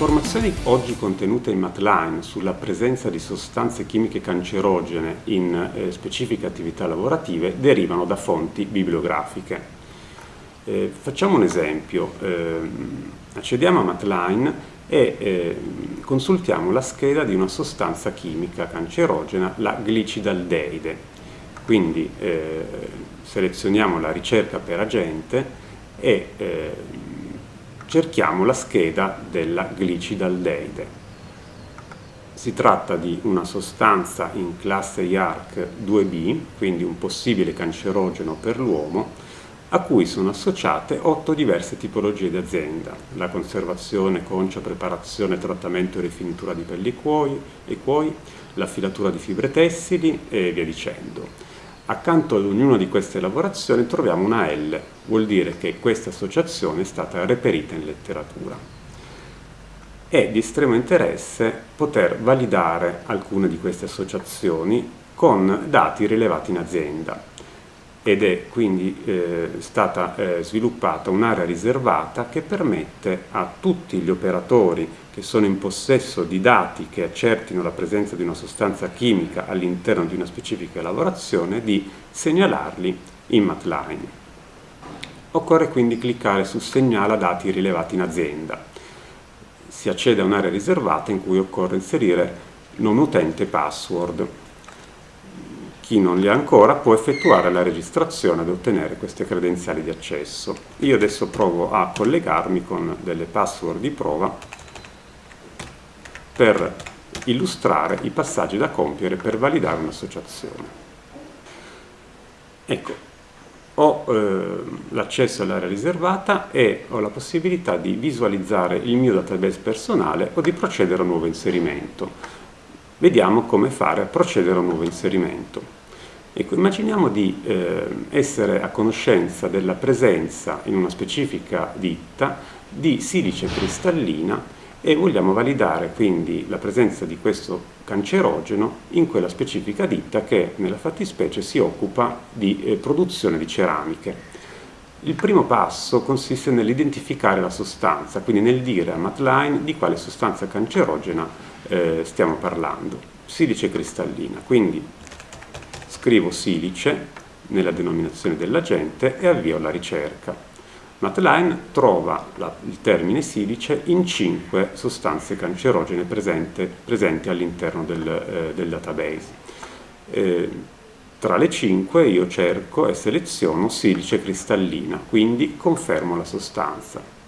Informazioni oggi contenute in Matline sulla presenza di sostanze chimiche cancerogene in eh, specifiche attività lavorative derivano da fonti bibliografiche. Eh, facciamo un esempio, eh, accediamo a Matline e eh, consultiamo la scheda di una sostanza chimica cancerogena, la glicidaldeide. Quindi eh, selezioniamo la ricerca per agente e eh, cerchiamo la scheda della glicidaldeide. Si tratta di una sostanza in classe IARC 2B, quindi un possibile cancerogeno per l'uomo, a cui sono associate otto diverse tipologie di azienda, la conservazione, concia, preparazione, trattamento e rifinitura di pelli e cuoi, la filatura di fibre tessili e via dicendo. Accanto ad ognuna di queste lavorazioni troviamo una L, vuol dire che questa associazione è stata reperita in letteratura. È di estremo interesse poter validare alcune di queste associazioni con dati rilevati in azienda ed è quindi eh, stata eh, sviluppata un'area riservata che permette a tutti gli operatori che sono in possesso di dati che accertino la presenza di una sostanza chimica all'interno di una specifica lavorazione di segnalarli in Matline. Occorre quindi cliccare su Segnala dati rilevati in azienda. Si accede a un'area riservata in cui occorre inserire non utente password. Chi non li ha ancora può effettuare la registrazione ed ottenere queste credenziali di accesso. Io adesso provo a collegarmi con delle password di prova per illustrare i passaggi da compiere per validare un'associazione. Ecco, ho eh, l'accesso all'area riservata e ho la possibilità di visualizzare il mio database personale o di procedere a un nuovo inserimento. Vediamo come fare a procedere a un nuovo inserimento. Ecco, immaginiamo di eh, essere a conoscenza della presenza in una specifica ditta di silice cristallina e vogliamo validare quindi la presenza di questo cancerogeno in quella specifica ditta che nella fattispecie si occupa di eh, produzione di ceramiche. Il primo passo consiste nell'identificare la sostanza, quindi nel dire a Matline di quale sostanza cancerogena eh, stiamo parlando. Silice cristallina, quindi scrivo silice nella denominazione dell'agente e avvio la ricerca. Matline trova la, il termine silice in cinque sostanze cancerogene presente, presenti all'interno del, eh, del, database. Eh, tra le cinque io cerco e seleziono silice cristallina, quindi confermo la sostanza.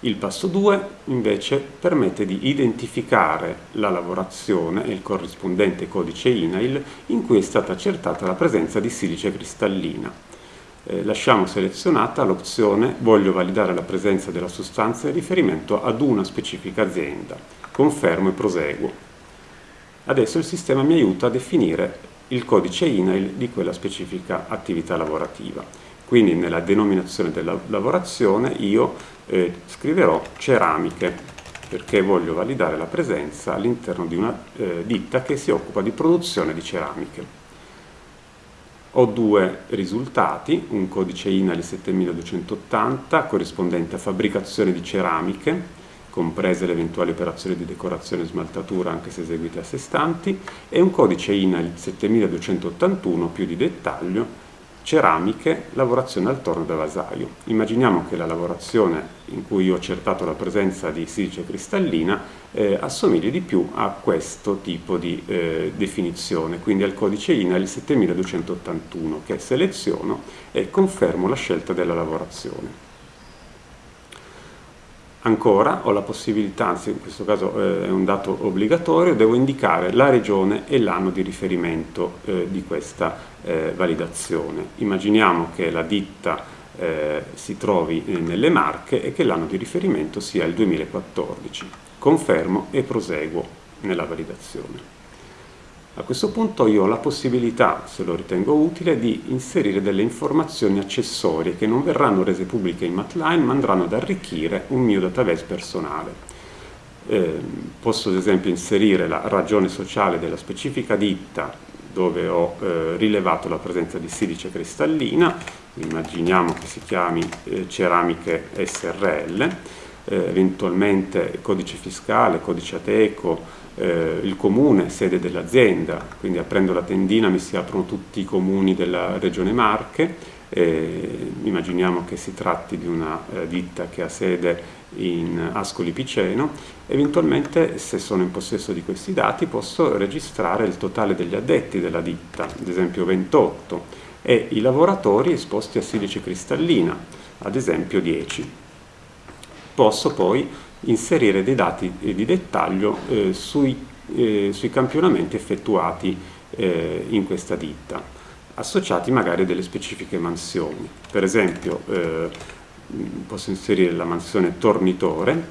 Il passo 2 invece permette di identificare la lavorazione e il corrispondente codice INAIL in cui è stata accertata la presenza di silice cristallina eh, lasciamo selezionata l'opzione voglio validare la presenza della sostanza in riferimento ad una specifica azienda. Confermo e proseguo. Adesso il sistema mi aiuta a definire il codice INAIL di quella specifica attività lavorativa. Quindi nella denominazione della lavorazione io eh, scriverò ceramiche perché voglio validare la presenza all'interno di una eh, ditta che si occupa di produzione di ceramiche. Ho due risultati, un codice INALI 7280 corrispondente a fabbricazione di ceramiche, comprese le eventuali operazioni di decorazione e smaltatura anche se eseguite a sé stanti, e un codice INALI 7281 più di dettaglio ceramiche, lavorazione al torno da vasaio. Immaginiamo che la lavorazione in cui ho accertato la presenza di silice cristallina eh, assomigli di più a questo tipo di eh, definizione, quindi al codice INAIL 7281 che seleziono e confermo la scelta della lavorazione. Ancora ho la possibilità, anzi in questo caso eh, è un dato obbligatorio, devo indicare la regione e l'anno di riferimento eh, di questa eh, validazione. Immaginiamo che la ditta si trovi nelle Marche e che l'anno di riferimento sia il 2014. Confermo e proseguo nella validazione. A questo punto io ho la possibilità, se lo ritengo utile, di inserire delle informazioni accessorie che non verranno rese pubbliche in Matline ma andranno ad arricchire un mio database personale. Eh, posso ad esempio inserire la ragione sociale della specifica ditta dove ho eh, rilevato la presenza di silice cristallina, immaginiamo che si chiami eh, ceramiche SRL, eh, eventualmente codice fiscale, codice ateco, eh, il comune, sede dell'azienda, quindi aprendo la tendina mi si aprono tutti i comuni della regione Marche, eh, immaginiamo che si tratti di una eh, ditta che ha sede in Ascoli Piceno, eventualmente se sono in possesso di questi dati posso registrare il totale degli addetti della ditta, ad esempio 28, e i lavoratori esposti a silice cristallina, ad esempio 10. Posso poi inserire dei dati di dettaglio eh, sui, eh, sui, campionamenti effettuati eh, in questa ditta, associati magari a delle specifiche mansioni. Per esempio eh, posso inserire la mansione tornitore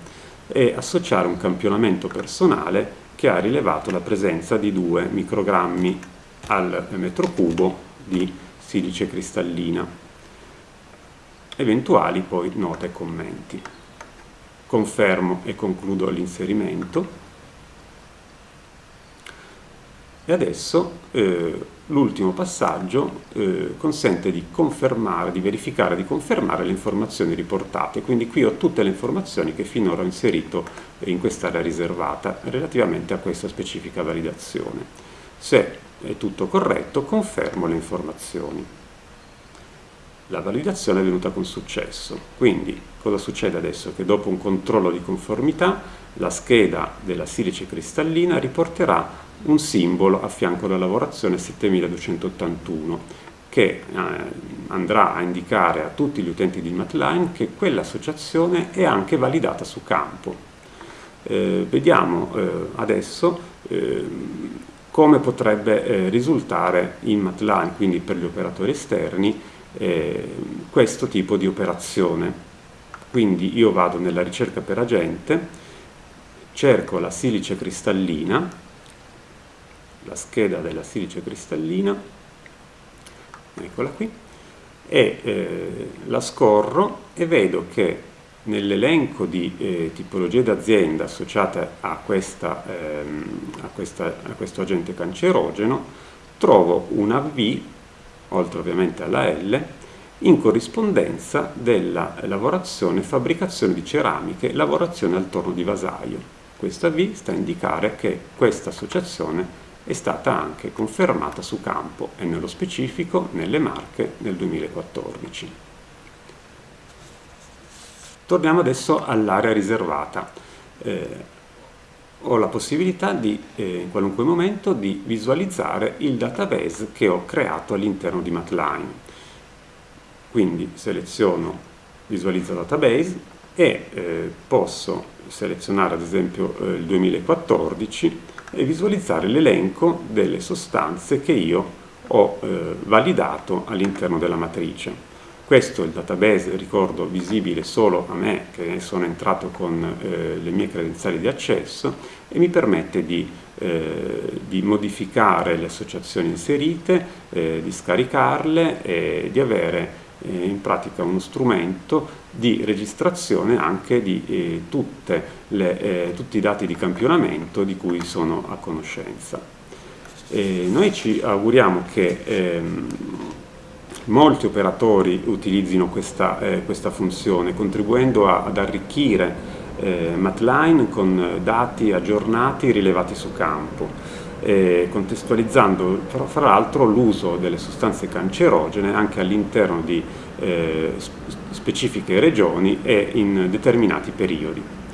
e associare un campionamento personale che ha rilevato la presenza di 2 microgrammi al metro cubo di silice cristallina. Eventuali poi note e commenti confermo e concludo l'inserimento. E adesso eh, l'ultimo passaggio eh, consente di confermare, di verificare, di confermare le informazioni riportate, quindi qui ho tutte le informazioni che finora ho inserito in quest'area riservata relativamente a questa specifica validazione. Se è tutto corretto confermo le informazioni la validazione è venuta con successo. Quindi cosa succede adesso? Che dopo un controllo di conformità la scheda della silice cristallina riporterà un simbolo a fianco della lavorazione 7281 che eh, andrà a indicare a tutti gli utenti di Matline che quell'associazione è anche validata su campo. Eh, vediamo eh, adesso ehm, come potrebbe eh, risultare in Matline, quindi per gli operatori esterni, eh, questo tipo di operazione. Quindi io vado nella ricerca per agente, cerco la silice cristallina, la scheda della silice cristallina, eccola qui, e eh, la scorro e vedo che nell'elenco di eh, tipologie d'azienda associate a, questa, ehm, a, questa, a questo agente cancerogeno trovo una V oltre ovviamente alla L, in corrispondenza della lavorazione fabbricazione di ceramiche, lavorazione al torno di vasaio. Questa V sta a indicare che questa associazione è stata anche confermata su campo e nello specifico nelle Marche nel 2014. Torniamo adesso all'area riservata. Eh, ho la possibilità di, eh, in qualunque momento, di visualizzare il database che ho creato all'interno di Matline. Quindi seleziono visualizza database e eh, posso selezionare ad esempio eh, il 2014 e visualizzare l'elenco delle sostanze che io ho eh, validato all'interno della matrice. Questo è il database, ricordo, visibile solo a me che sono entrato con eh, le mie credenziali di accesso e mi permette di, eh, di modificare le associazioni inserite, eh, di scaricarle e di avere eh, in pratica uno strumento di registrazione anche di eh, le, eh, tutti i dati di campionamento di cui sono a conoscenza. noi ci auguriamo che ehm, molti operatori utilizzino questa, eh, questa funzione, contribuendo a, ad arricchire eh, Matline con dati aggiornati rilevati su campo, eh, contestualizzando fra l'altro l'uso delle sostanze cancerogene anche all'interno di eh, specifiche regioni e in determinati periodi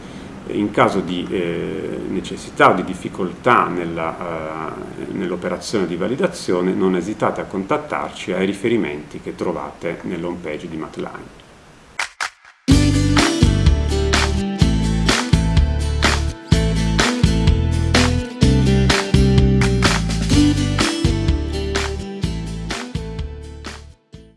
in caso di eh, necessità o di difficoltà nell'operazione nell di validazione non esitate a contattarci ai riferimenti che trovate nell'home page di Matline.